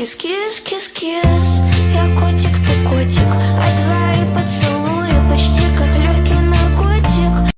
Kiss, kiss, kiss, kiss.